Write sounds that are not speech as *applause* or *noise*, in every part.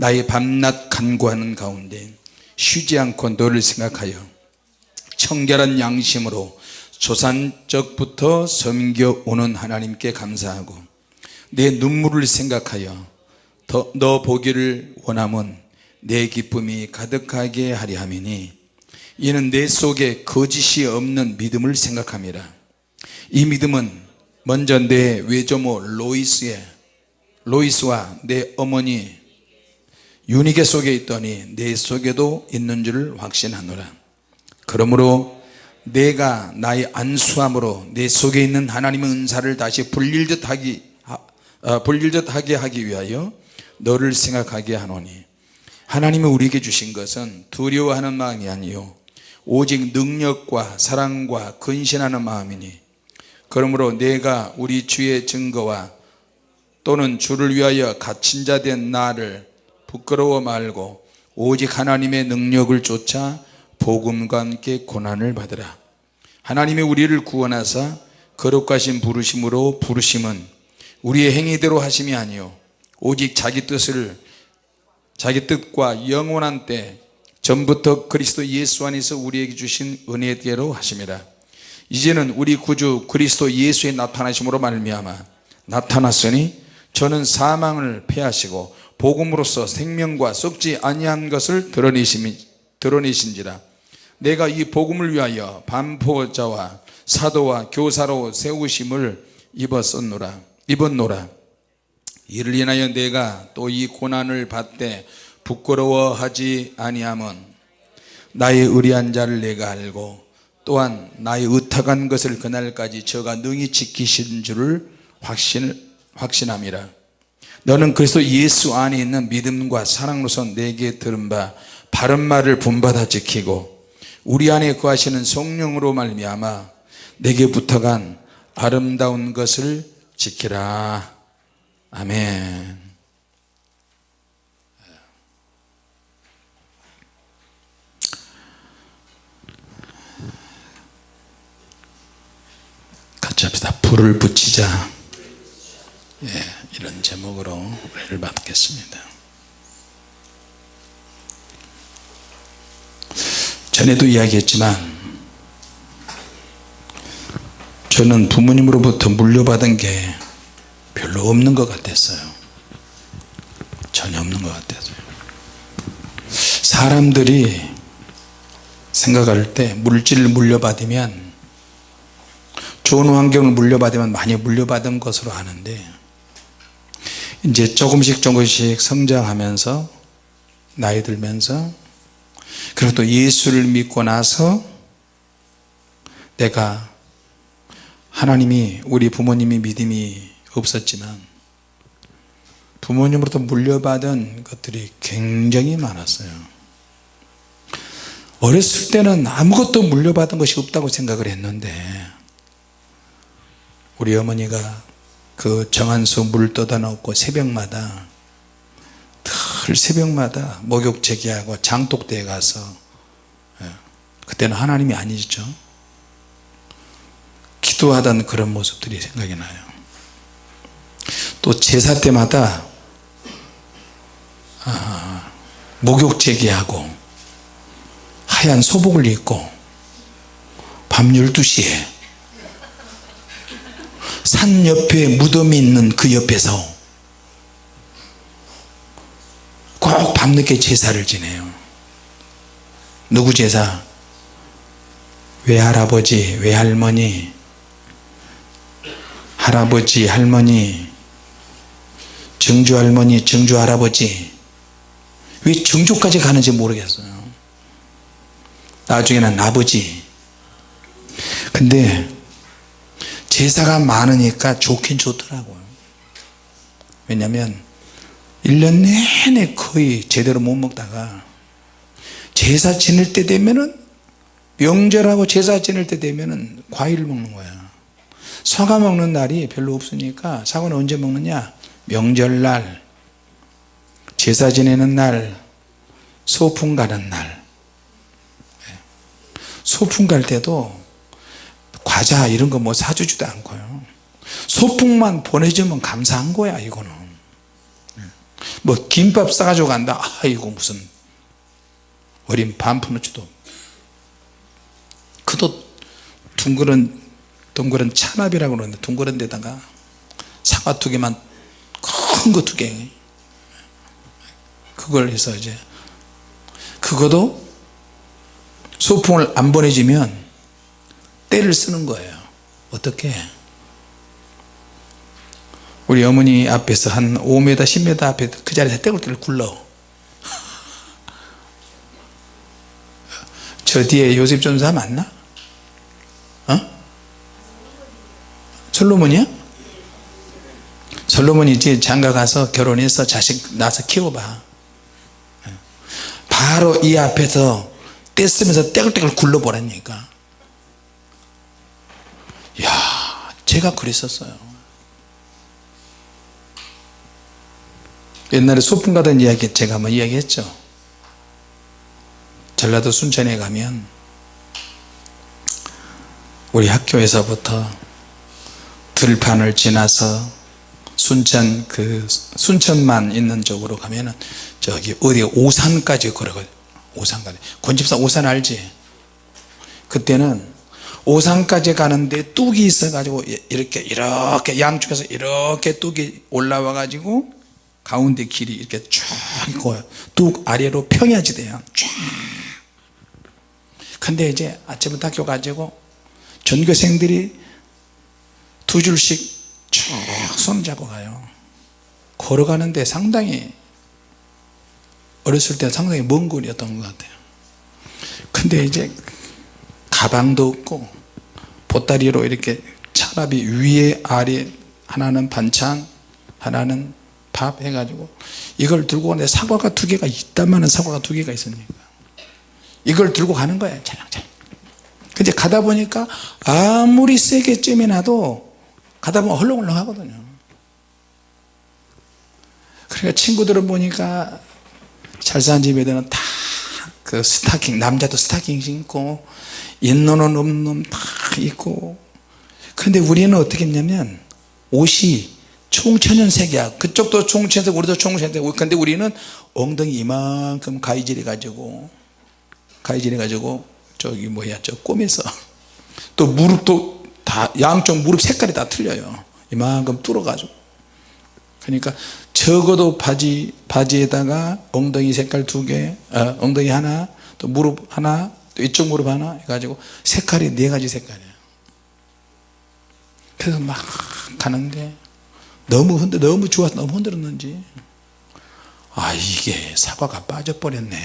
나의 밤낮 간구하는 가운데 쉬지 않고 너를 생각하여 청결한 양심으로 조산적부터 섬겨오는 하나님께 감사하고 내 눈물을 생각하여 더, 너 보기를 원함은 내 기쁨이 가득하게 하려 함이니 이는 내 속에 거짓이 없는 믿음을 생각함이라. 이 믿음은 먼저 내 외조모 로이스의 로이스와 내 어머니 유니게 속에 있더니 내 속에도 있는 줄을 확신하노라. 그러므로 내가 나의 안수함으로 내 속에 있는 하나님의 은사를 다시 불릴 듯하기 어, 불릴 듯하게 하기 위하여 너를 생각하게 하노니 하나님이 우리에게 주신 것은 두려워하는 마음이 아니요 오직 능력과 사랑과 근신하는 마음이니. 그러므로 내가 우리 주의 증거와 또는 주를 위하여 갇힌 자 된 나를 부끄러워 말고 오직 하나님의 능력을 쫓아 복음과 함께 고난을 받으라. 하나님이 우리를 구원하사 거룩하신 부르심으로 부르심은 우리의 행위대로 하심이 아니요. 오직 자기 뜻을 자기 뜻과 영원한 때 전부터 그리스도 예수 안에서 우리에게 주신 은혜대로 하심이라 이제는 우리 구주 그리스도 예수의 나타나심으로 말미암아 나타났으니 저는 사망을 패하시고 복음으로써 생명과 썩지 아니한 것을 드러내신지라. 내가 이 복음을 위하여 반포자와 사도와 교사로 세우심을 입었었노라 입었노라. 이를 인하여 내가 또 이 고난을 받되 부끄러워하지 아니함은 나의 의리한 자를 내가 알고 또한 나의 의탁한 것을 그날까지 저가 능히 지키신 줄을 확신, 확신함이라 너는 그리스도 예수 안에 있는 믿음과 사랑으로서 내게 들은 바 바른 말을 본받아 지키고 우리 안에 거하시는 성령으로 말미암아 내게 부탁한 아름다운 것을 지키라. 아멘. 같이 합시다. 불을 붙이자 예, 이런 제목으로 우리를 받겠습니다. 전에도 이야기했지만 저는 부모님으로부터 물려받은 게 별로 없는 것 같았어요. 전혀 없는 것 같았어요 사람들이 생각할 때 물질을 물려받으면 좋은 환경을 물려받으면 많이 물려받은 것으로 아는데 이제 조금씩 조금씩 성장하면서 나이 들면서 그리고 또 예수를 믿고 나서 내가 하나님이 우리 부모님이 믿음이 없었지만 부모님으로부터 물려받은 것들이 굉장히 많았어요. 어렸을 때는 아무것도 물려받은 것이 없다고 생각을 했는데 우리 어머니가 그 정한수 물 떠다 놓고 새벽마다 늘 새벽마다 목욕 제기하고 장독대에 가서 예, 그때는 하나님이 아니죠. 기도하던 그런 모습들이 생각이 나요. 또 제사 때마다 아, 목욕 제기하고 하얀 소복을 입고 밤 12시에 산 옆에 무덤이 있는 그 옆에서 꼭 밤늦게 제사를 지내요. 누구 제사? 외할아버지 외할머니 할아버지 할머니 증조할머니 증조할아버지. 왜 증조까지 가는지 모르겠어요. 나중에는 아버지. 근데 제사가 많으니까 좋긴 좋더라고요. 왜냐면 1년 내내 거의 제대로 못 먹다가 제사 지낼 때 되면은 명절하고 제사 지낼 때 되면은 과일 먹는 거야. 사과 먹는 날이 별로 없으니까 사과는 언제 먹느냐? 명절날. 제사 지내는 날. 소풍 가는 날. 예. 소풍 갈 때도 과자 이런 거 뭐 사주지도 않고요. 소풍만 보내주면 감사한 거야 이거는. 뭐 김밥 싸가지고 간다. 아이고 무슨 어린 반푼어치도. 그도 둥그런 둥그런 찬압이라고 그러는데 둥그런 데다가 사과 두 개만 큰 거 두 개. 그걸 해서 이제 그거도 소풍을 안 보내주면 때를 쓰는 거예요 어떻게 우리 어머니 앞에서 한 5m 10m 앞에 그 자리에서 떼굴떼굴 굴러 *laughs* 저 뒤에 요셉 전사 맞나? 어? 솔로몬이야? 솔로몬이 이제 장가 가서 결혼해서 자식 낳아서 키워봐 바로 이 앞에서 떼쓰면서 떼굴떼굴 굴러보라니까 야 제가 그랬었어요. 옛날에 소풍 가던 이야기 제가 한번 이야기했죠. 전라도 순천에 가면 우리 학교에서부터 들판을 지나서 순천 그 순천만 있는 쪽으로 가면은 저기 어디 오산까지 걸어가 오산까지. 권집사 오산 알지? 그때는 오산까지 가는데 뚝이 있어 가지고 이렇게 이렇게 양쪽에서 이렇게 뚝이 올라와 가지고 가운데 길이 이렇게 쭉 있고 뚝 아래로 평야지대야 쭉 근데 이제 아침부터 학교 가지고 전교생들이 두 줄씩 쭉 손잡고 가요. 걸어가는데 상당히 어렸을 때 상당히 먼 거리였던 것 같아요. 근데 이제 가방도 없고 보따리로 이렇게 차라비 위에 아래 하나는 반찬 하나는 밥 해가지고 이걸 들고 가는데 사과가 두 개가 있다면 사과가 두 개가 있으니까? 이걸 들고 가는 거예요 찰랑찰랑. 근데 가다 보니까 아무리 세게 쬐매놔도 가다 보면 헐렁헐렁 하거든요. 그러니까 친구들은 보니까 잘 사는 집애들은 다 그 스타킹 남자도 스타킹 신고 있는 옷 없는 옷다 입고. 근데 우리는 어떻게 했냐면 옷이 총천연색이야. 그쪽도 총천연색 우리도 총천연색 근데 우리는 엉덩이 이만큼 가위질해 가지고 가위질해 가지고 저기 뭐야 저 꼬매서. 또 무릎도 다 양쪽 무릎 색깔이 다 틀려요. 이만큼 뚫어 가지고 그러니까 적어도 바지 바지에다가 엉덩이 색깔 두 개 어, 엉덩이 하나 또 무릎 하나 또 이쪽 무릎 하나 해가지고 색깔이 네 가지 색깔이에요 그래서 막 가는데 너무 흔들 너무 좋아서 너무 흔들었는지. 아 이게 사과가 빠져버렸네.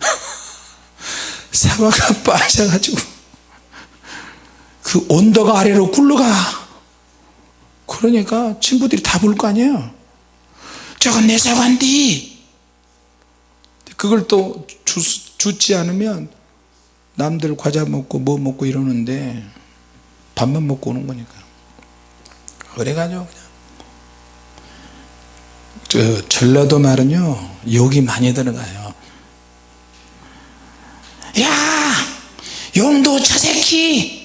*laughs* 사과가 빠져가지고 그 온도가 아래로 굴러가 그러니까 친구들이 다 볼 거 아니에요. 저건 내 사과인데. 그걸 또 주, 주지 않으면 남들 과자 먹고 뭐 먹고 이러는데 밥만 먹고 오는 거니까. 그래가지고 그냥. 저 전라도 말은요 욕이 많이 들어가요. 야! 용도 저 새끼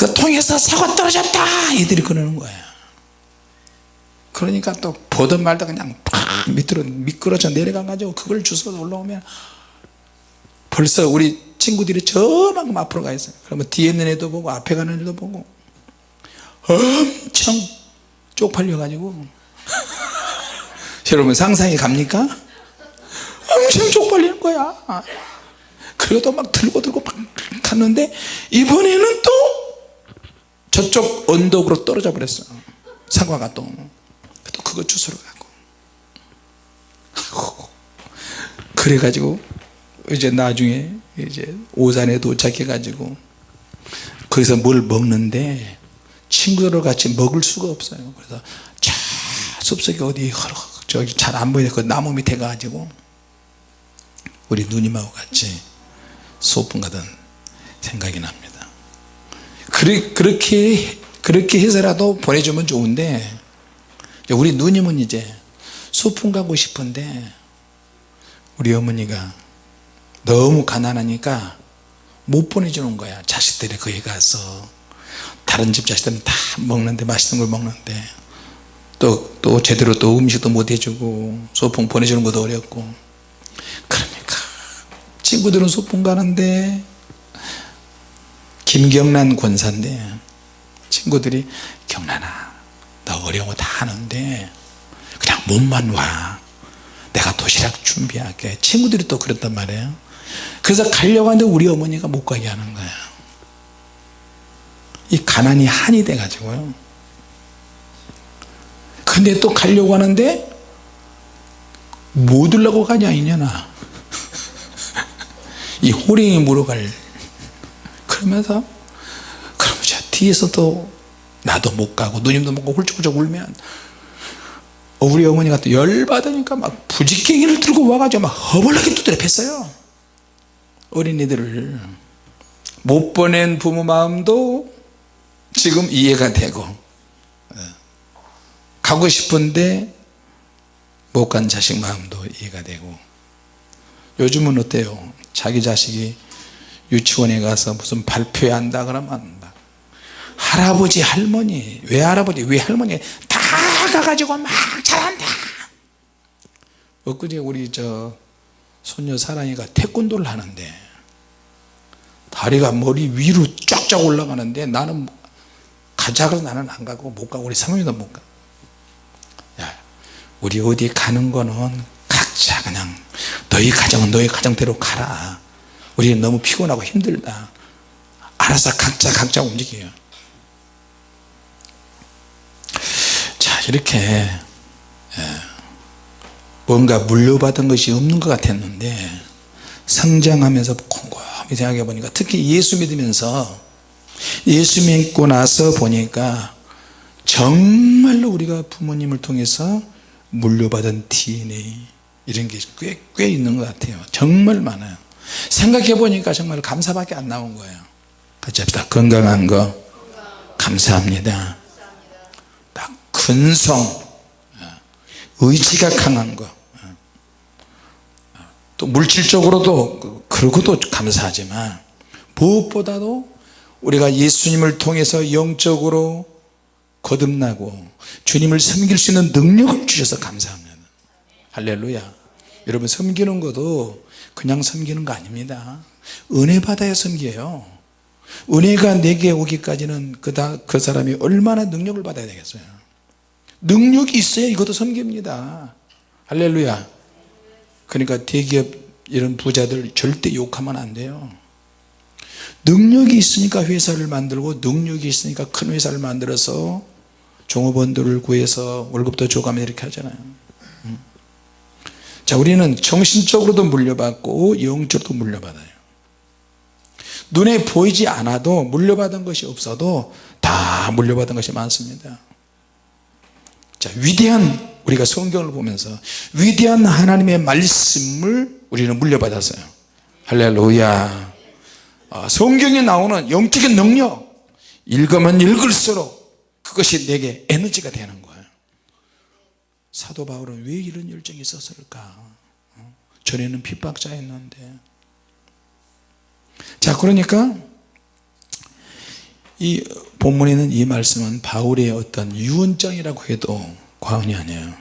그 통에서 사고 떨어졌다. 이들이 그러는 거예요. 그러니까 또 보던 말도 그냥 팍 밑으로 미끄러져 내려가 가지고 그걸 주워 올라오면 벌써 우리 친구들이 저만큼 앞으로 가 있어요. 그러면 뒤에 있는 애도 보고 앞에 가는 애도 보고 엄청 쪽팔려 가지고. *laughs* 여러분 상상이 갑니까? 엄청 쪽팔리는 거야. 그래도 막 들고 들고 막 갔는데 이번에는 또 저쪽 언덕으로 떨어져 버렸어. 사과가 또, 또 그거 주스러 가고. 그래가지고 이제 나중에 이제 오산에 도착해 가지고 거기서 뭘 먹는데 친구들과 같이 먹을 수가 없어요. 그래서 자 숲속에 어디 저기 잘 안 보이는 그 나무 밑에 가가지고 우리 누님하고 같이 소풍 가던 생각이 납니다 그리, 그렇게 그렇게 해서라도 보내주면 좋은데 우리 누님은 이제 소풍 가고 싶은데 우리 어머니가 너무 가난하니까 못 보내주는 거야. 자식들이 거기 가서. 다른 집 자식들은 다 먹는데 맛있는 걸 먹는데. 또, 또 제대로 또 음식도 못 해주고 소풍 보내주는 것도 어렵고. 그러니까 친구들은 소풍 가는데 김경란 권사인데 친구들이 경란아 너 어려운 거다 하는데 그냥 몸만 와. 내가 도시락 준비할게. 친구들이 또 그랬단 말이에요. 그래서 가려고 하는데 우리 어머니가 못 가게 하는 거예요. 이 가난이 한이 돼 가지고요. 근데 또 가려고 하는데 못 들라고 가냐 이년아. *laughs* 이 호랭이 물어갈 그러면서 그러면 저 뒤에서도 나도 못 가고 누님도 못 가고 훌쩍훌쩍 울면 우리 어머니가 또 열받으니까 막 부지깽이를 들고 와가지고 막 허벌나게 두드려 팼어요. 어린이들을. 못 보낸 부모 마음도 지금 이해가 되고 예. 가고 싶은데 못 간 자식 마음도 이해가 되고. 요즘은 어때요? 자기 자식이 유치원에 가서 무슨 발표회 한다 그러면 막 할아버지 할머니 외할아버지 외할머니 다 가가지고 막 잘한다. 엊그제 우리 저 손녀 사랑이가 태권도를 하는데 다리가 머리 위로 쫙쫙 올라가는데 나는 가자 그래서 나는 안 가고 못 가고 우리 사모님도 못 가. 야, 우리 어디 가는 거는 각자 그냥 너희 가정은 너희 가정대로 가라 우리는 너무 피곤하고 힘들다. 알아서 각자 각자 움직여요. 자 이렇게 예, 뭔가 물려받은 것이 없는 것 같았는데 성장하면서 곰곰이 생각해 보니까 특히 예수 믿으면서 예수 믿고 나서 보니까 정말로 우리가 부모님을 통해서 물려받은 DNA 이런 게 꽤 꽤 있는 것 같아요. 정말 많아요 생각해 보니까 정말 감사밖에 안 나온 거예요. 같이 합시다 건강한 거 감사합니다. 딱 근성 의지가 강한 거또 물질적으로도 그러고도 감사하지만 무엇보다도 우리가 예수님을 통해서 영적으로 거듭나고 주님을 섬길 수 있는 능력을 주셔서 감사합니다. 할렐루야. 여러분 섬기는 것도 그냥 섬기는 거 아닙니다. 은혜 받아야 섬겨요. 은혜가 내게 오기까지는 그다 그 사람이 얼마나 능력을 받아야 되겠어요. 능력이 있어야 이것도 섬깁니다. 할렐루야. 그러니까 대기업 이런 부자들 절대 욕하면 안 돼요. 능력이 있으니까 회사를 만들고 능력이 있으니까 큰 회사를 만들어서 종업원들을 구해서 월급도 줘가며 이렇게 하잖아요. 음. 자 우리는 정신적으로도 물려받고 영적으로도 물려받아요. 눈에 보이지 않아도 물려받은 것이 없어도 다 물려받은 것이 많습니다. 자 위대한 우리가 성경을 보면서 위대한 하나님의 말씀을 우리는 물려받았어요. 할렐루야. 아, 성경에 나오는 영적인 능력 읽으면 읽을수록 그것이 내게 에너지가 되는 거예요 사도 바울은 왜 이런 열정이 있었을까? 어? 전에는 핍박자였는데. 자 그러니까 이 본문에 있는 이 말씀은 바울의 어떤 유언장이라고 해도 과언이 아니에요.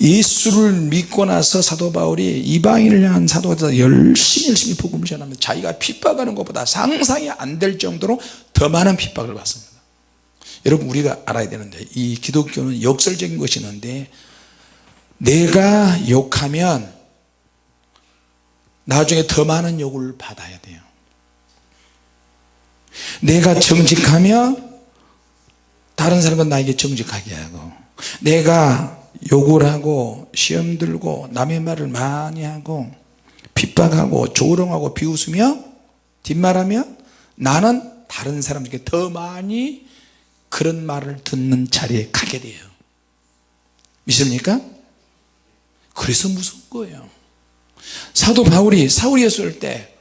예수를 믿고 나서 사도 바울이 이방인을 향한 사도가 열심히 열심히 복음을 전하면 자기가 핍박하는 것보다 상상이 안 될 정도로 더 많은 핍박을 받습니다 여러분 우리가 알아야 되는데 이 기독교는 역설적인 것이 있는데 내가 욕하면 나중에 더 많은 욕을 받아야 돼요. 내가 정직하면 다른 사람은 나에게 정직하게 하고 내가 욕을 하고 시험 들고 남의 말을 많이 하고 핍박하고 조롱하고 비웃으며 뒷말하며 나는 다른 사람에게 더 많이 그런 말을 듣는 자리에 가게 돼요. 믿습니까? 그래서 무서운 거예요. 사도 바울이 사울이었을 때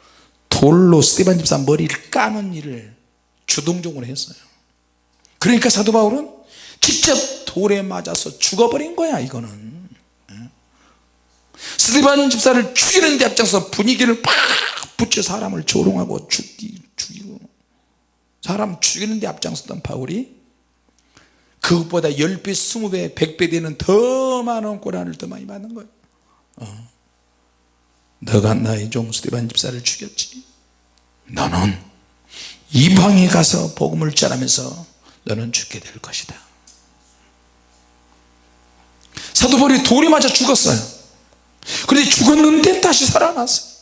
돌로 스테반 집사 머리를 까는 일을 주동적으로 했어요. 그러니까 사도 바울은 직접 돌에 맞아서 죽어버린 거야 이거는. 스테반 집사를 죽이는 데 앞장서 분위기를 팍 붙여 사람을 조롱하고 죽이, 죽이고. 사람 죽이는 데 앞장섰던 바울이 그것보다 10배 20배 100배 되는 더 많은 고난을 더 많이 받는 거예요. 어. 너가 나의 종 스테반 집사를 죽였지. 너는 이방에 가서 복음을 전하면서 너는 죽게 될 것이다. 사도 바울이 돌이 맞아 죽었어요. 그런데 죽었는데 다시 살아났어요.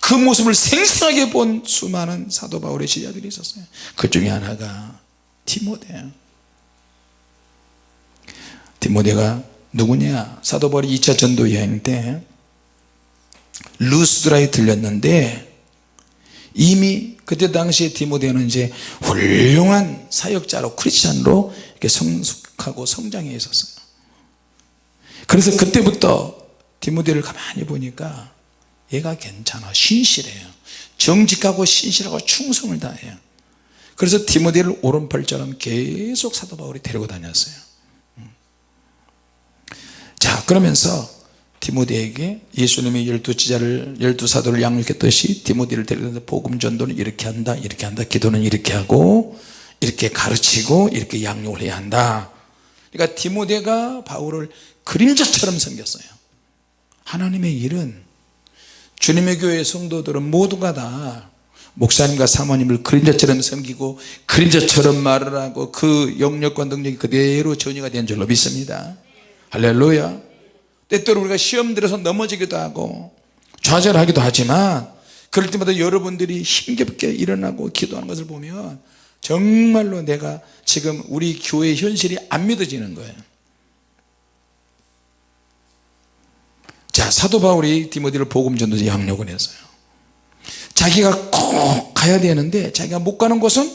그 모습을 생생하게 본 수많은 사도 바울의 제자들이 있었어요. 그 중에 하나가 디모데예요 디모데가 누구냐? 사도 바울이 2차 전도 여행 때 루스드라에 들렸는데 이미 그때 당시에 디모데는 이제 훌륭한 사역자로 크리스찬으로 이렇게 성숙하고 성장해 있었어요. 그래서 그때부터 디모데를 가만히 보니까 얘가 괜찮아 신실해요. 정직하고 신실하고 충성을 다해요. 그래서 디모데를 오른팔처럼 계속 사도 바울이 데리고 다녔어요. 음. 자 그러면서 디모데에게 예수님이 열두 지자를 열두 사도를 양육했듯이 디모데를 데려다 복음 전도는 이렇게 한다 이렇게 한다 기도는 이렇게 하고 이렇게 가르치고 이렇게 양육을 해야 한다. 그러니까 디모데가 바울을 그림자처럼 섬겼어요. 하나님의 일은 주님의 교회 성도들은 모두가 다 목사님과 사모님을 그림자처럼 섬기고 그림자처럼 말을 하고 그 영역과 능력이 그대로 전이가 된 줄로 믿습니다 할렐루야. 때때로 우리가 시험 들어서 넘어지기도 하고 좌절하기도 하지만 그럴 때마다 여러분들이 힘겹게 일어나고 기도하는 것을 보면 정말로 내가 지금 우리 교회 현실이 안 믿어지는 거예요. 자 사도 바울이 디모데를 복음 전도지 양력을 했어요. 자기가 꼭 가야 되는데 자기가 못 가는 곳은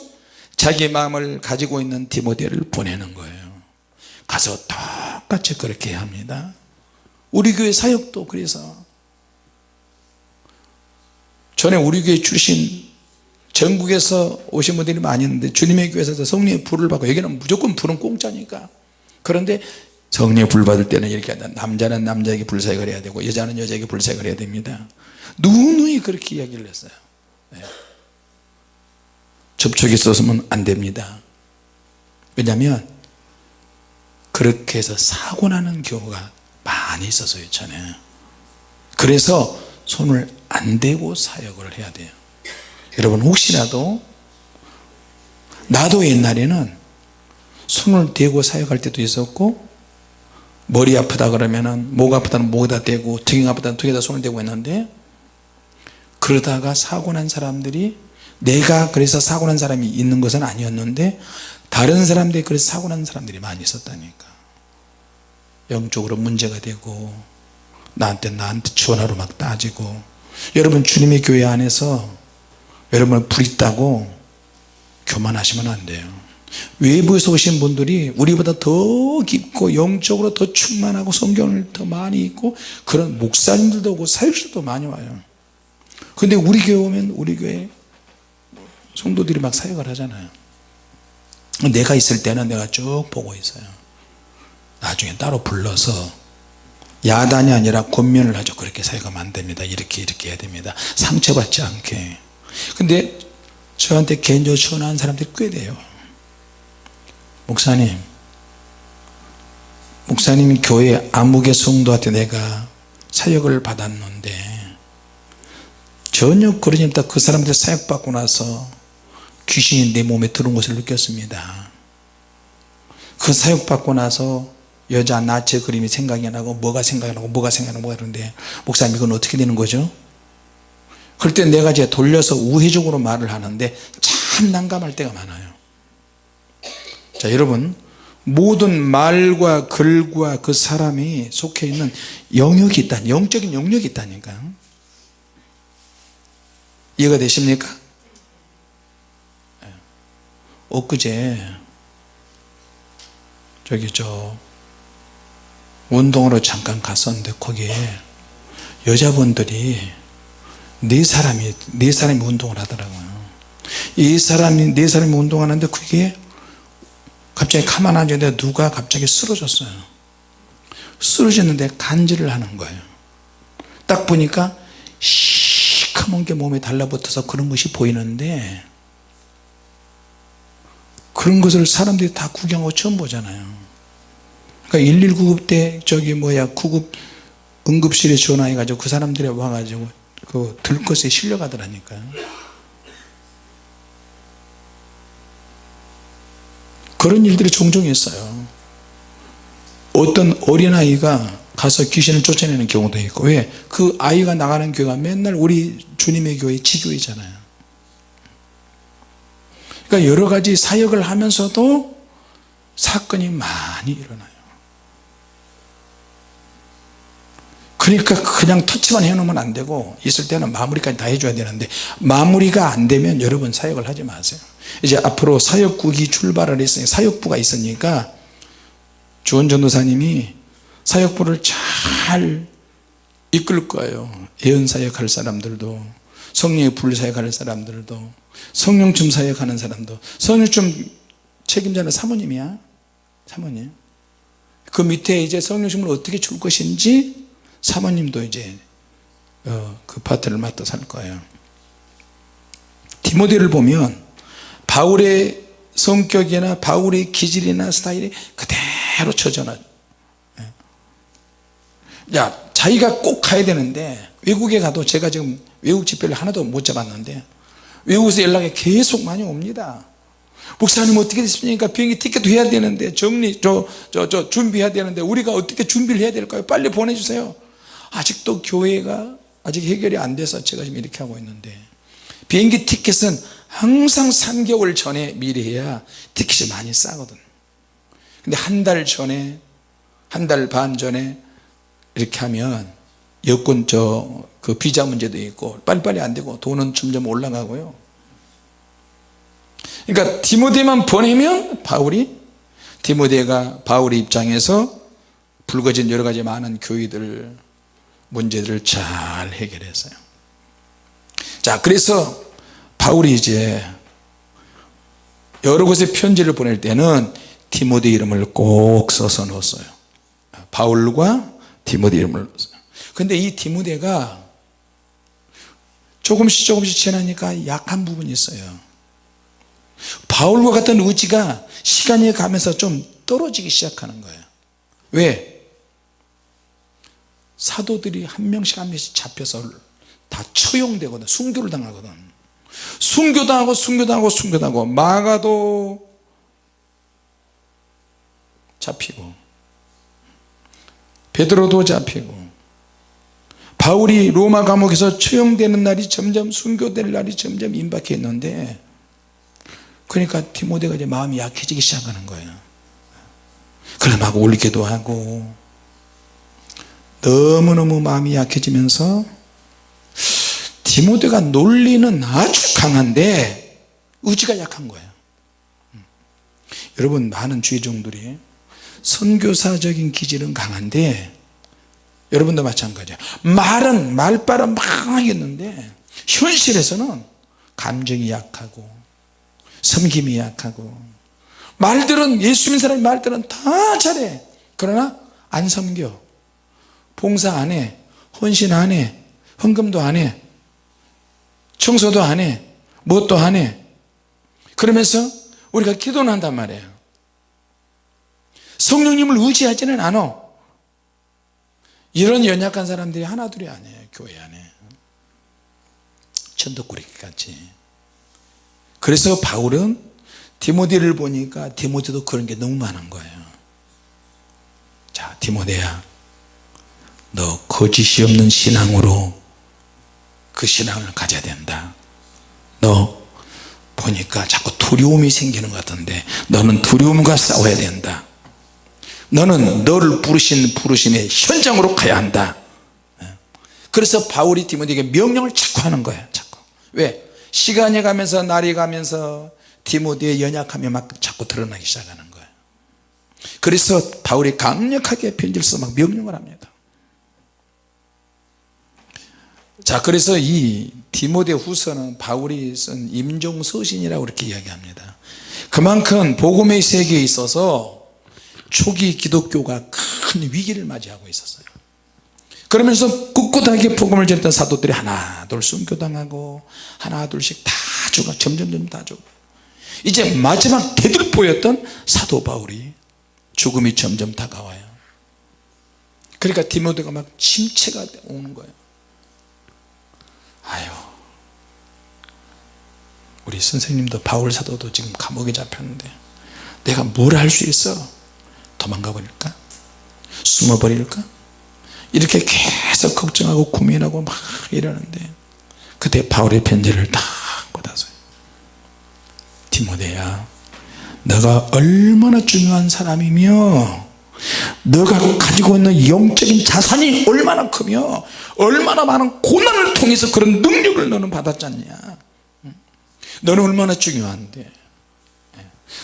자기의 마음을 가지고 있는 디모데를 보내는 거예요 가서 똑같이 그렇게 합니다. 우리 교회 사역도 그래서 전에 우리 교회 출신 전국에서 오신 분들이 많이 있는데 주님의 교회에서 성령의 불을 받고 여기는 무조건 불은 공짜니까. 그런데 성령의 불 받을 때는 이렇게 한다. 남자는 남자에게 불사역을 해야 되고 여자는 여자에게 불사역을 해야 됩니다. 누누이 그렇게 이야기를 했어요. 네. 접촉이 있었으면 안 됩니다. 왜냐하면 그렇게 해서 사고 나는 경우가 많이 있었어요 전에. 그래서 손을 안 대고 사역을 해야 돼요. 여러분 혹시라도 나도 옛날에는 손을 대고 사역할 때도 있었고 머리 아프다 그러면은 목 아프다는 목에다 대고 등이 아프다는 등에다 손을 대고 했는데 그러다가 사고 난 사람들이 내가 그래서 사고 난 사람이 있는 것은 아니었는데 다른 사람들이 그래서 사고 난 사람들이 많이 있었다니까. 영적으로 문제가 되고 나한테 나한테 전화로 막 따지고 여러분 주님의 교회 안에서 여러분 불 있다고 교만하시면 안 돼요. 외부에서 오신 분들이 우리보다 더 깊고 영적으로 더 충만하고 성경을 더 많이 읽고 그런 목사님들도 오고 사역자도 많이 와요. 근데 우리 교회 오면 우리 교회 성도들이 막 사역을 하잖아요 내가 있을 때는 내가 쭉 보고 있어요. 나중에 따로 불러서 야단이 아니라 권면을 하죠. 그렇게 사역하면 안됩니다. 이렇게 이렇게 해야 됩니다. 상처받지 않게. 근데 저한테 개인적으로 전화한 사람들이 꽤 돼요. 목사님 목사님이 교회 암흑의 성도한테 내가 사역을 받았는데 전혀 그러지 않다 그 사람들 사역받고 나서 귀신이 내 몸에 들어온 것을 느꼈습니다. 그 사역받고 나서 여자 나체 그림이 생각이 나고 뭐가 생각이 나고 뭐가 생각이 나고 그러는데 목사님 이건 어떻게 되는 거죠? 그럴 때 내가 이제 돌려서 우회적으로 말을 하는데 참 난감할 때가 많아요. 자 여러분. 모든 말과 글과 그 사람이 속해 있는 영역이 있다 영적인 영역이 있다니까. 이해가 되십니까? 예. 엊그제 저기 저 운동으로 잠깐 갔었는데 거기에 여자분들이 네 사람이 네 사람이 운동을 하더라고요. 이 사람이 네 사람이 운동하는데 그게 갑자기 가만 앉았는데 누가 갑자기 쓰러졌어요. 쓰러졌는데 간질을 하는 거예요. 딱 보니까 시커먼 게 몸에 달라붙어서 그런 것이 보이는데 그런 것을 사람들이 다 구경하고 처음 보잖아요. 그러니까 119급 때 저기 뭐야 구급 응급실에 전화해 가지고 그 사람들이 와가지고 그 들것에 실려가더라니까요 그런 일들이 종종 있어요. 어떤 어린아이가 가서 귀신을 쫓아내는 경우도 있고 왜? 그 아이가 나가는 교회가 맨날 우리 주님의 교회 지교회잖아요 그러니까 여러 가지 사역을 하면서도 사건이 많이 일어나요. 그러니까 그냥 터치만 해놓으면 안 되고 있을 때는 마무리까지 다 해줘야 되는데 마무리가 안 되면 여러분 사역을 하지 마세요. 이제 앞으로 사역국이 출발을 했으니 사역부가 있으니까 주원 전도사님이 사역부를 잘 이끌 거예요. 예언사역 할 사람들도 성령의 불사역 할 사람들도 성령춤 사역하는 사람도 성령춤 책임자는 사모님이야. 사모님. 그 밑에 이제 성령춤을 어떻게 줄 것인지 사모님도 이제 어, 그 파트를 맡아 살 거예요. 디모데를 보면 바울의 성격이나 바울의 기질이나 스타일이 그대로 쳐져나요 야 자기가 꼭 가야 되는데 외국에 가도 제가 지금 외국 집회를 하나도 못 잡았는데 외국에서 연락이 계속 많이 옵니다. 목사님 어떻게 됐습니까? 비행기 티켓도 해야 되는데 정리 저 저 저 준비해야 되는데 우리가 어떻게 준비를 해야 될까요? 빨리 보내주세요. 아직도 교회가 아직 해결이 안 돼서 제가 지금 이렇게 하고 있는데 비행기 티켓은 항상 3개월 전에 미리 해야 티켓이 많이 싸거든. 근데 한 달 전에 한 달 반 전에 이렇게 하면 여권 저 그 비자 문제도 있고 빨리빨리 안 되고 돈은 점점 올라가고요. 그러니까 디모데만 보내면 바울이 디모데가 바울의 입장에서 불거진 여러 가지 많은 교회들 문제들을 잘 해결했어요. 자 그래서 바울이 이제 여러 곳에 편지를 보낼 때는 디모데 이름을 꼭 써서 넣었어요. 바울과 디모데 이름을 근데 이 디모데가 조금씩 조금씩 지나니까 약한 부분이 있어요. 바울과 같은 의지가 시간이 가면서 좀 떨어지기 시작하는 거예요. 왜? 사도들이 한 명씩 한 명씩 잡혀서 다 처용되거든. 순교를 당하거든. 순교당하고 순교당하고 순교당하고 마가도 잡히고 베드로도 잡히고 바울이 로마 감옥에서 처형되는 날이 점점 순교될 날이 점점 임박해 있는데 그러니까 디모데가 이제 마음이 약해지기 시작하는 거예요. 그래 막 울기도 하고 너무너무 마음이 약해지면서 디모데가 논리는 아주 강한데 의지가 약한 거예요. 여러분 많은 주의종들이 선교사적인 기질은 강한데 여러분도 마찬가지예요 말은 말바람 막 하겠는데 현실에서는 감정이 약하고 섬김이 약하고 말들은 예수 믿는 사람의 말들은 다 잘해. 그러나 안 섬겨. 봉사 안해. 헌신 안해. 헌금도 안해. 청소도 안해. 무엇도 안해. 그러면서 우리가 기도는 한단 말이에요. 성령님을 의지하지는 않아 이런 연약한 사람들이 하나둘이 아니에요 교회 안에. 천덕꾸러기 같이. 그래서 바울은 디모데를 보니까 디모데도 그런 게 너무 많은 거예요. 자 디모데야 너 거짓이 없는 신앙으로 그 신앙을 가져야 된다. 너 보니까 자꾸 두려움이 생기는 것 같은데 너는 두려움과 싸워야 된다 너는 너를 부르신 부르심의 현장으로 가야 한다. 그래서 바울이 디모데에게 명령을 자꾸 하는 거야 자꾸. 왜? 시간이 가면서 날이 가면서 디모데의 연약함이 막 자꾸 드러나기 시작하는 거예요. 그래서 바울이 강력하게 편지를 써막 명령을 합니다. 자 그래서 이 디모데 후서는 바울이 쓴 임종서신이라고 이렇게 이야기합니다. 그만큼 복음의 세계에 있어서 초기 기독교가 큰 위기를 맞이하고 있었어요. 그러면서 꿋꿋하게 복음을 전했던 사도들이 하나 둘 순교당하고 하나 둘씩 다 죽어 점점 점 다 죽어. 이제 마지막 대들보였던 사도 바울이 죽음이 점점 다가와요. 그러니까 디모데가 막 침체가 오는 거예요. 아유 우리 선생님도 바울 사도도 지금 감옥에 잡혔는데 내가 뭘 할 수 있어 도망가 버릴까? 숨어 버릴까? 이렇게 계속 걱정하고 고민하고 막 이러는데 그때 바울의 편지를 딱 받아서요. 디모데야 너가 얼마나 중요한 사람이며 너가 가지고 있는 영적인 자산이 얼마나 크며 얼마나 많은 고난을 통해서 그런 능력을 너는 받았잖냐. 너는 얼마나 중요한데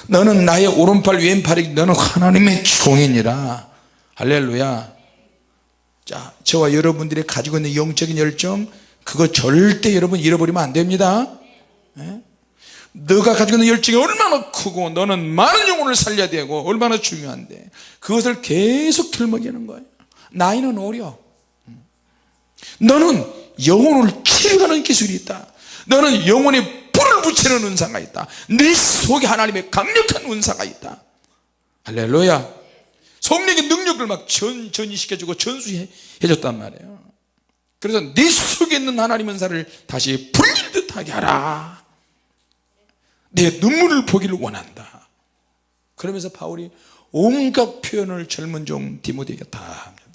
너는 나의 오른팔 왼팔이 너는 하나님의 종이니라. 할렐루야. 자 저와 여러분들이 가지고 있는 영적인 열정 그거 절대 여러분 잃어버리면 안 됩니다. 예? 너가 가지고 있는 열정이 얼마나 크고 너는 많은 영혼을 살려야 되고 얼마나 중요한데 그것을 계속 들먹이는 거예요. 나이는 어려. 너는 영혼을 치료하는 기술이 있다. 너는 영혼에 붙이는 은사가 있다. 네 속에 하나님의 강력한 은사가 있다. 할렐루야. 성령의 능력을 막 전, 전이시켜주고 전수해 줬단 말이에요. 그래서 네 속에 있는 하나님 은사를 다시 불릴 듯하게 하라. 내 눈물을 보기를 원한다. 그러면서 바울이 온갖 표현을 젊은 종 디모데에게 다 합니다.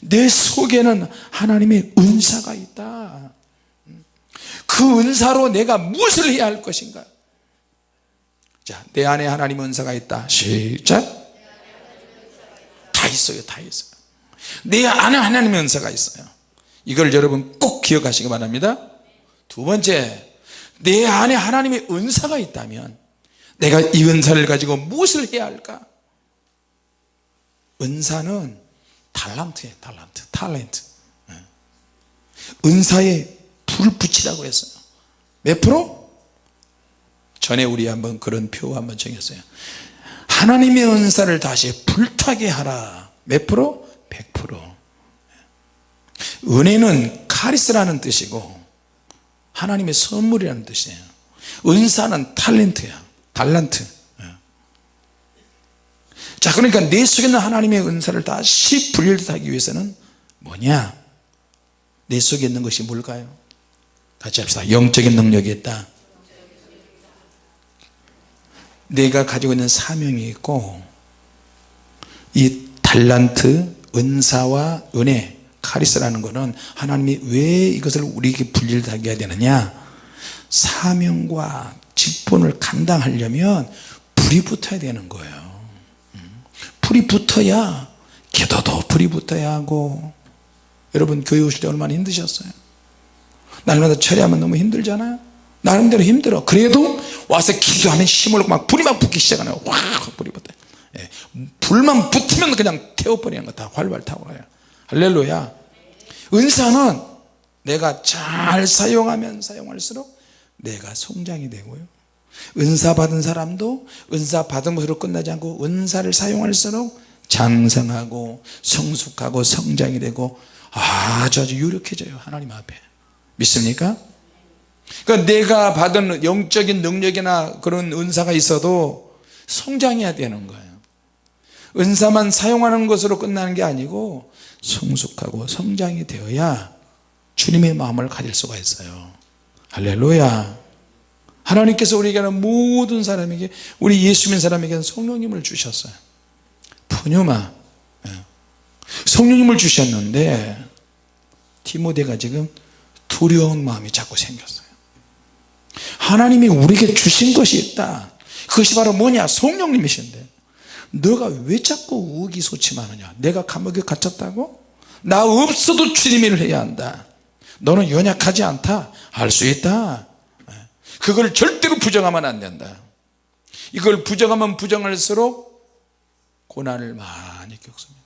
내 속에는 하나님의 은사가 있다 그 은사로 내가 무엇을 해야 할 것인가? 자, 내 안에 하나님 은사가 있다. 시작. 다 있어요 다 있어요. 내 안에 하나님 은사가 있어요. 이걸 여러분 꼭 기억하시기 바랍니다. 두 번째 내 안에 하나님의 은사가 있다면 내가 이 은사를 가지고 무엇을 해야 할까? 은사는 달란트예요 달란트. 탤런트. 은사에 불 붙이라고 했어요. 몇 프로? 전에 우리 한번 그런 표 한번 정했어요. 하나님의 은사를 다시 불타게 하라. 몇 프로? 100% 은혜는 카리스라는 뜻이고 하나님의 선물이라는 뜻이에요. 은사는 탤런트야. 달란트. 자 그러니까 내 속에 있는 하나님의 은사를 다시 분별하기 위해서는 뭐냐? 내 속에 있는 것이 뭘까요 같이 합시다. 영적인 능력이 있다. 내가 가지고 있는 사명이 있고 이 달란트 은사와 은혜 카리스라는 것은 하나님이 왜 이것을 우리에게 분리하게 해야 되느냐? 사명과 직분을 감당하려면 불이 붙어야 되는 거예요. 음. 불이 붙어야 기도도 불이 붙어야 하고 여러분 교회 오실 때 얼마나 힘드셨어요 날마다 처리하면 너무 힘들잖아요. 나름대로 힘들어. 그래도 와서 기도하면 힘을 막 불이 막 붙기 시작하네요. 와 불이 붙어 예. 불만 붙으면 그냥 태워버리는 거다 활발 타고 가요. 할렐루야. 은사는 내가 잘 사용하면 사용할수록 내가 성장이 되고요. 은사 받은 사람도 은사 받은 것으로 끝나지 않고 은사를 사용할수록 장성하고 성숙하고 성장이 되고 아주 아주 유력해져요. 하나님 앞에 믿습니까? 그러니까 내가 받은 영적인 능력이나 그런 은사가 있어도 성장해야 되는 거예요. 은사만 사용하는 것으로 끝나는 게 아니고 성숙하고 성장이 되어야 주님의 마음을 가질 수가 있어요. 할렐루야. 하나님께서 우리에게는 모든 사람에게 우리 예수 믿는 사람에게는 성령님을 주셨어요. 푸뉴마. 예. 성령님을 주셨는데 디모데가 지금 두려운 마음이 자꾸 생겼어요. 하나님이 우리에게 주신 것이 있다. 그것이 바로 뭐냐? 성령님이신데. 너가 왜 자꾸 의기소침하느냐? 내가 감옥에 갇혔다고? 나 없어도 주님 일을 해야 한다. 너는 연약하지 않다? 할 수 있다. 그걸 절대로 부정하면 안 된다. 이걸 부정하면 부정할수록 고난을 많이 겪습니다.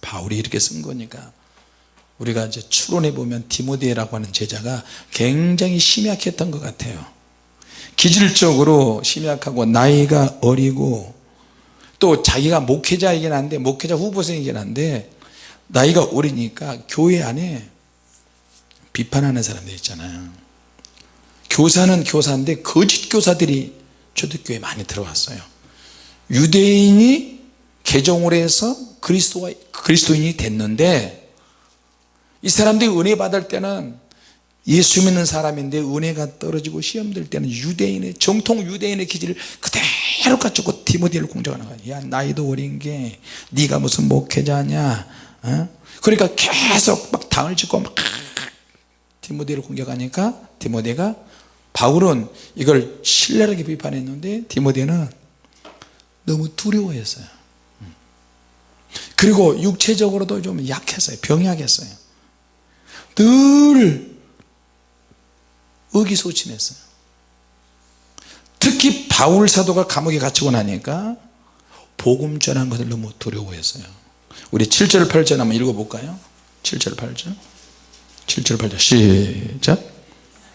바울이 이렇게 쓴 거니까 우리가 이제 추론해 보면 디모데라고 하는 제자가 굉장히 심약했던 것 같아요. 기질적으로 심약하고 나이가 어리고 또 자기가 목회자이긴 한데 목회자 후보생이긴 한데 나이가 어리니까 교회 안에 비판하는 사람들 있잖아요. 교사는 교사인데 거짓 교사들이 초대교회에 많이 들어왔어요. 유대인이 개종을 해서 그리스도와, 그리스도인이 됐는데 이 사람들이 은혜 받을 때는 예수 믿는 사람인데 은혜가 떨어지고 시험 들 때는 유대인의 정통 유대인의 기질을 그대로 갖추고 디모데를 공격하는 거야. 야 나이도 어린 게 네가 무슨 목회자냐? 어? 그러니까 계속 막 당을 짓고 막 디모데를 공격하니까 디모데가 바울은 이걸 신랄하게 비판했는데 디모데는 너무 두려워했어요. 그리고 육체적으로도 좀 약했어요. 병약했어요 늘 의기소침했어요. 특히 바울 사도가 감옥에 갇히고 나니까 복음 전한 것을 너무 두려워했어요. 우리 7절 8절 한번 읽어볼까요? 7절 8절. 7절 8절. 시작.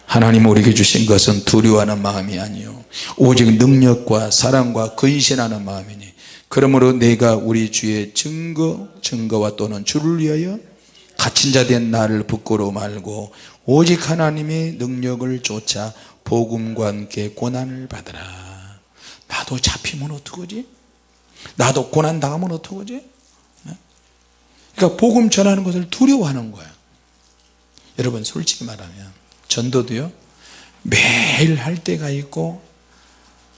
하나님 우리에게 주신 것은 두려워하는 마음이 아니요. 오직 능력과 사랑과 근신하는 마음이니 그러므로 내가 우리 주의 증거 증거와 또는 주를 위하여 갇힌 자 된 나를 부끄러워 말고 오직 하나님의 능력을 쫓아 복음과 함께 고난을 받으라. 나도 잡히면 어떡하지? 나도 고난 당하면 어떡하지? 그러니까 복음 전하는 것을 두려워하는 거야. 여러분 솔직히 말하면 전도도요 매일 할 때가 있고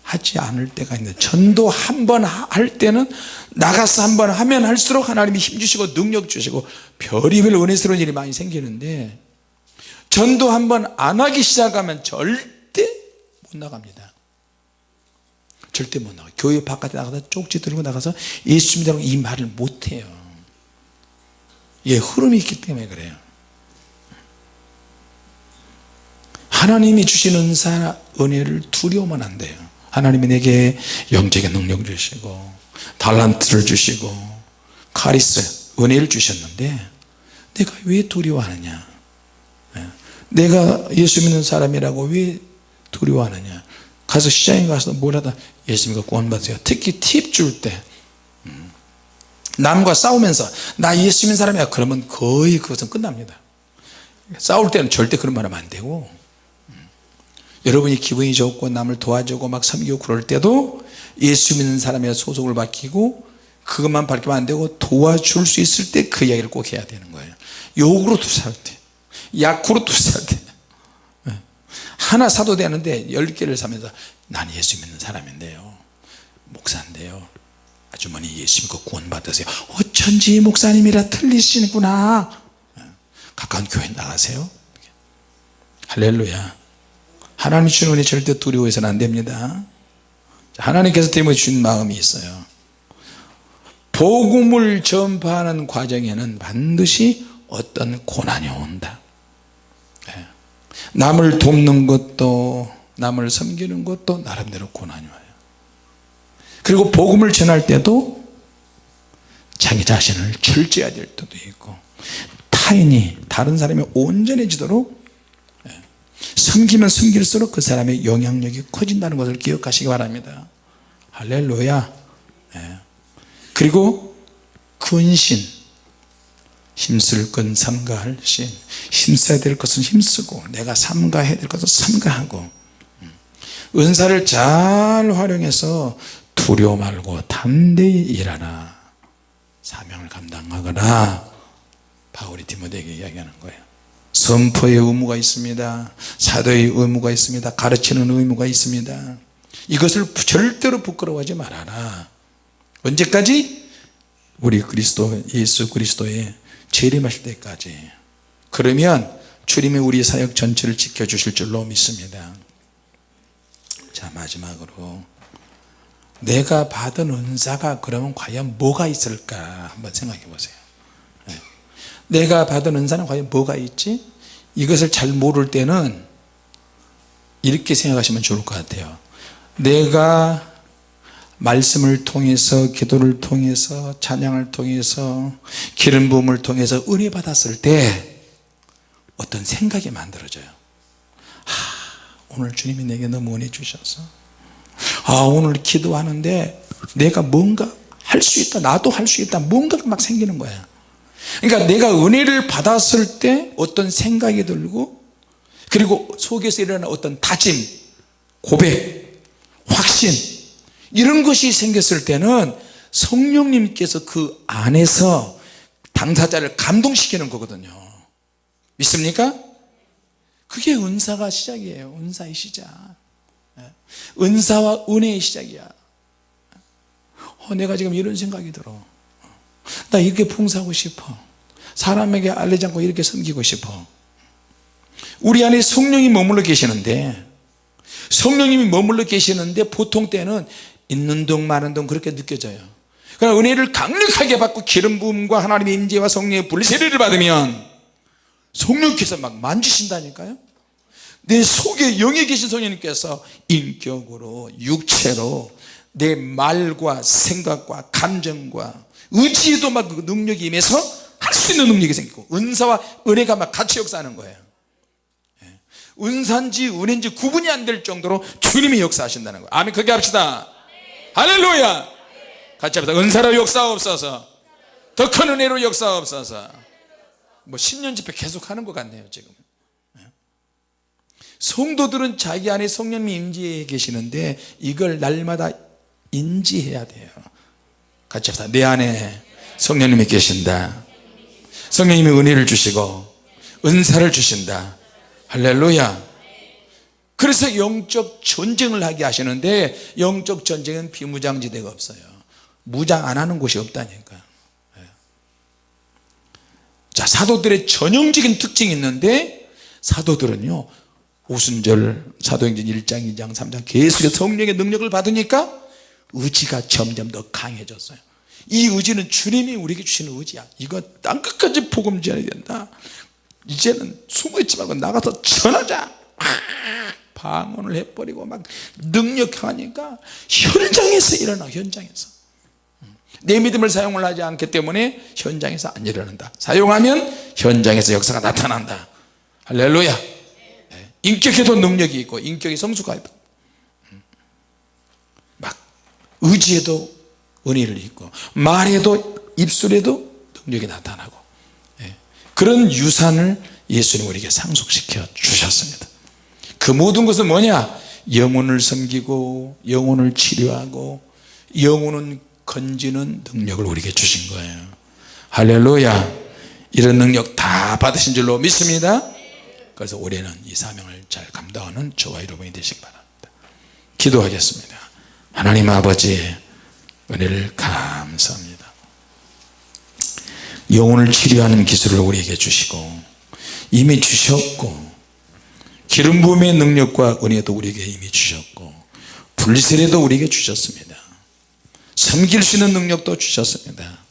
하지 않을 때가 있는데 전도 한 번 할 때는 나가서 한 번 하면 할수록 하나님이 힘 주시고 능력 주시고 별의별 은혜스러운 일이 많이 생기는데 전도 한 번 안 하기 시작하면 절대 못 나갑니다. 절대 못 나가 교회 바깥에 나가서 쪽지 들고 나가서 예수 믿으라고 이 말을 못해요. 예 흐름이 있기 때문에 그래요. 하나님이 주신 은사 은혜를 두려우면 안 돼요 하나님이 내게 영적인 능력을 주시고 달란트를 주시고 카리스 은혜를 주셨는데 내가 왜 두려워하느냐? 예. 내가 예수 믿는 사람이라고 왜 두려워하느냐? 가서 시장에 가서 뭐라다 예수 믿고 구원받으세요. 특히 팁 줄때 음. 남과 싸우면서 나 예수 믿는 사람이야. 그러면 거의 그것은 끝납니다. 싸울 때는 절대 그런 말 하면 안 되고 여러분이 기분이 좋고 남을 도와주고 막 섬기고 그럴 때도 예수 믿는 사람의 소속을 맡기고 그것만 밝히면 안 되고 도와줄 수 있을 때 그 이야기를 꼭 해야 되는 거예요. 욕으로 투사할 때 약으로 투사할 때. 네. 하나 사도 되는데 열 개를 사면서 난 예수 믿는 사람인데요. 목사인데요. 아주머니 예수 믿고 구원 받으세요. 어쩐지 목사님이라 틀리시는구나. 네. 가까운 교회 나가세요. 할렐루야 하나님 주는 은혜 절대 두려워해서는 안 됩니다. 하나님께서 때문에 주신 마음이 있어요. 복음을 전파하는 과정에는 반드시 어떤 고난이 온다. 예. 남을 돕는 것도 남을 섬기는 것도 나름대로 고난이 와요. 그리고 복음을 전할 때도 자기 자신을 철저해야 될 때도 있고 타인이 다른 사람이 온전해지도록 섬기면 섬길수록 그 사람의 영향력이 커진다는 것을 기억하시기 바랍니다. 할렐루야. 예. 그리고 근신 힘쓸 건 삼가할 신 힘써야 될 것은 힘쓰고 내가 삼가해야 될 것은 삼가하고 음. 은사를 잘 활용해서 두려워 말고 담대히 일하라. 사명을 감당하거나 바울이 디모데에게 이야기하는 거예요 선포의 의무가 있습니다. 사도의 의무가 있습니다. 가르치는 의무가 있습니다. 이것을 절대로 부끄러워하지 말아라. 언제까지? 우리 그리스도 예수 그리스도의 재림하실 때까지. 그러면 주님이 우리 사역 전체를 지켜주실 줄로 믿습니다. 자 마지막으로. 내가 받은 은사가 그러면 과연 뭐가 있을까? 한번 생각해 보세요 내가 받은 은사는 과연 뭐가 있지? 이것을 잘 모를 때는 이렇게 생각하시면 좋을 것 같아요. 내가 말씀을 통해서 기도를 통해서 찬양을 통해서 기름 부음을 통해서 은혜 받았을 때 어떤 생각이 만들어져요. 하, 오늘 주님이 내게 너무 은혜 주셔서. 아 오늘 기도하는데 내가 뭔가 할 수 있다 나도 할 수 있다 뭔가가 막 생기는 거야 그러니까 내가 은혜를 받았을 때 어떤 생각이 들고 그리고 속에서 일어나는 어떤 다짐 고백 확신 이런 것이 생겼을 때는 성령님께서 그 안에서 당사자를 감동시키는 거거든요. 믿습니까? 그게 은사가 시작이에요. 은사의 시작. 예. 은사와 은혜의 시작이야. 어, 내가 지금 이런 생각이 들어 나 이렇게 봉사하고 싶어. 사람에게 알리지 않고 이렇게 섬기고 싶어. 우리 안에 성령이 머물러 계시는데 성령님이 머물러 계시는데 보통 때는 있는 동 많은 동 그렇게 느껴져요. 그러나 은혜를 강력하게 받고 기름 부음과 하나님의 임재와 성령의 불세례를 받으면 성령께서 막 만지신다니까요. 내 속에 영에 계신 성령님께서 인격으로 육체로 내 말과 생각과 감정과 의지에도 막 그 능력이 임해서 할 수 있는 능력이 생기고 은사와 은혜가 막 같이 역사하는 거예요. 예. 은사인지 은혜인지 구분이 안 될 정도로 주님이 역사하신다는 거예요. 아멘. 그렇게 합시다. 할렐루야. 같이 합시다. 은사로 역사옵소서. 더 큰 은혜로 역사옵소서. 뭐 10년 집회 계속 하는 것 같네요 지금. 예. 성도들은 자기 안에 성령님이 임재해 계시는데 이걸 날마다 인지해야 돼요 같이 합시다. 내 안에 성령님이 계신다. 성령님이 은혜를 주시고 은사를 주신다. 할렐루야. 그래서 영적 전쟁을 하게 하시는데 영적 전쟁은 비무장지대가 없어요. 무장 안 하는 곳이 없다니까. 예. 자 사도들의 전형적인 특징이 있는데 사도들은요 오순절 사도행전 1장 2장 3장 계속 성령의 능력을 받으니까 의지가 점점 더 강해졌어요. 이 의지는 주님이 우리에게 주시는 의지야. 이거 땅끝까지 복음 전해야 된다. 이제는 숨어있지 말고 나가서 전하자. 아, 방언을 해버리고 막 능력하니까 현장에서 일어나 현장에서. 내 믿음을 사용을 하지 않기 때문에 현장에서 안 일어난다. 사용하면 현장에서 역사가 나타난다. 할렐루야. 네. 인격에도 능력이 있고 인격이 성숙하다 막 의지에도 은혜를 입고 말에도 입술에도 능력이 나타나고 예. 그런 유산을 예수님 우리에게 상속시켜 주셨습니다. 그 모든 것은 뭐냐? 영혼을 섬기고 영혼을 치료하고 영혼은 건지는 능력을 우리에게 주신 거예요. 할렐루야. 이런 능력 다 받으신 줄로 믿습니다. 그래서 올해는 이 사명을 잘 감당하는 저와 여러분이 되시기 바랍니다. 기도하겠습니다 하나님 아버지 은혜를 감사합니다. 영혼을 치료하는 기술을 우리에게 주시고 이미 주셨고 기름 부음의 능력과 은혜도 우리에게 이미 주셨고 불세례도 우리에게 주셨습니다. 섬길 수 있는 능력도 주셨습니다